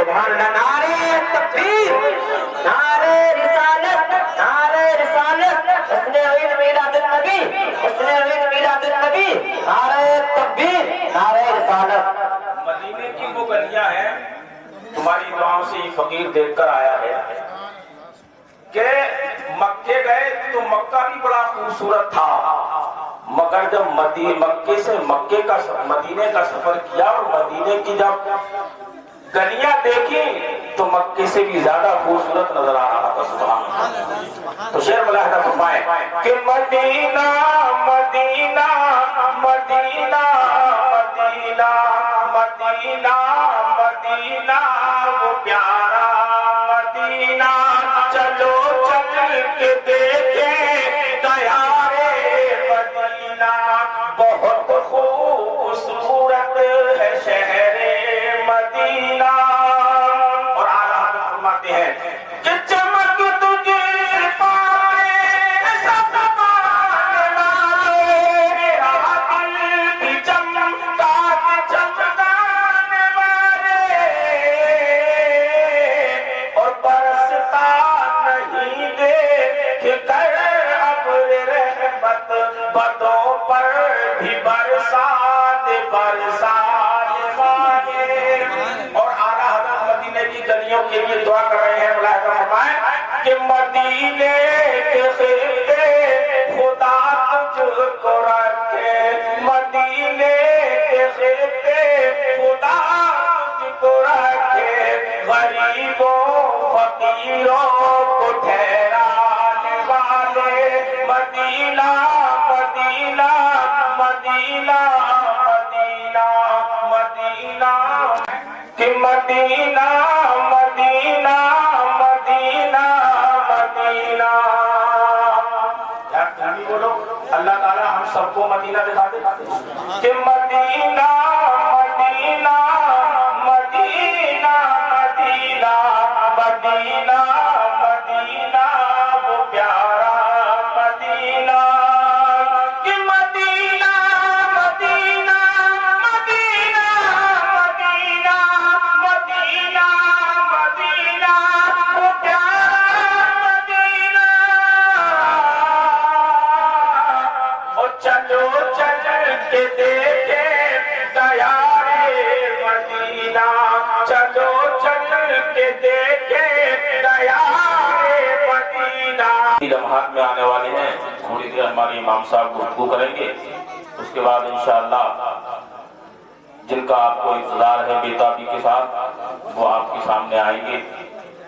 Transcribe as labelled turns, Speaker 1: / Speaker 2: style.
Speaker 1: सुभान अल्लाह नारे तकबीर नारे रिसालत नारे रिसालत। उसने ईद मिलादुन नबी उसने ईद मिलादुन नबी नारे तकबीर नारे रिसालत।
Speaker 2: मदीने की वो गलियाँ हैं, तुम्हारी दुआओं से फकीर देखकर आया है। कि मक्के गए तो मक्का भी बड़ा खूबसूरत था, मगर जब मदी मक्के से मक्के का मदीने का सफ़र किया और मदीने की जब गलियाँ देखी तो मक्के से भी ज़्यादा खूबसूरत नज़र आ रहा था सुबह तो शेर मुलाहदा फरमाए कि Medina Medina Medina Medina Medina Medina, वो प्यारा मदीना। चलो चल के देखे बदों पर भी बरसात बरसात मदीने की लिए दुआ कर रहे हैं मुलाहिदा फरमाए, कि मदीने के खिलते खुदा तुझको रखे। मदीने के खिलते खुदा तुझको रखे। गरीबों, फकीरों को ठहराने वाले, मदीना मदीना मदीना कि मदीना मदीना मदीना मदीना यार तुम भी बोलो अल्लाह ताला हम सबको मदीना दिखा दे कि Medina Medina Medina Medina Medina Medina के लम्हात में आने वाले हैं। थोड़ी देर हमारे इमाम साहब गुफ्तगू करेंगे। उसके बाद इंशाअल्लाह, जिनका आपको इंतज़ार है बेताबी के साथ, वो आपके सामने आएँगे।